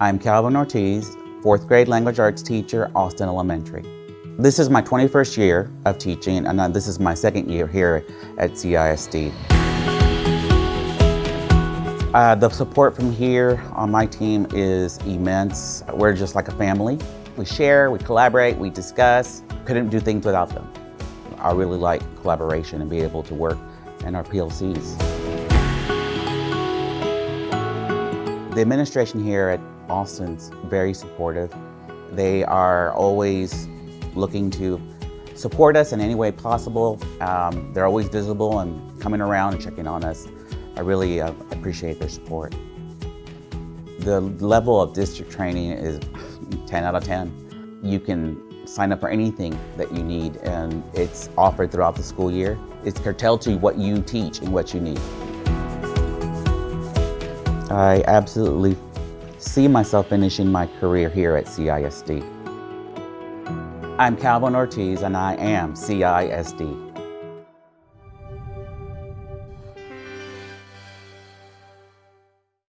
I'm Calvin Ortiz, fourth grade language arts teacher, Austin Elementary. This is my 21st year of teaching and uh, this is my second year here at CISD. Uh, the support from here on my team is immense. We're just like a family. We share, we collaborate, we discuss. Couldn't do things without them. I really like collaboration and be able to work in our PLCs. The administration here at Austin's very supportive. They are always looking to support us in any way possible. Um, they're always visible and coming around and checking on us. I really uh, appreciate their support. The level of district training is 10 out of 10. You can sign up for anything that you need and it's offered throughout the school year. It's curtailed to what you teach and what you need. I absolutely see myself finishing my career here at CISD. I'm Calvin Ortiz and I am CISD.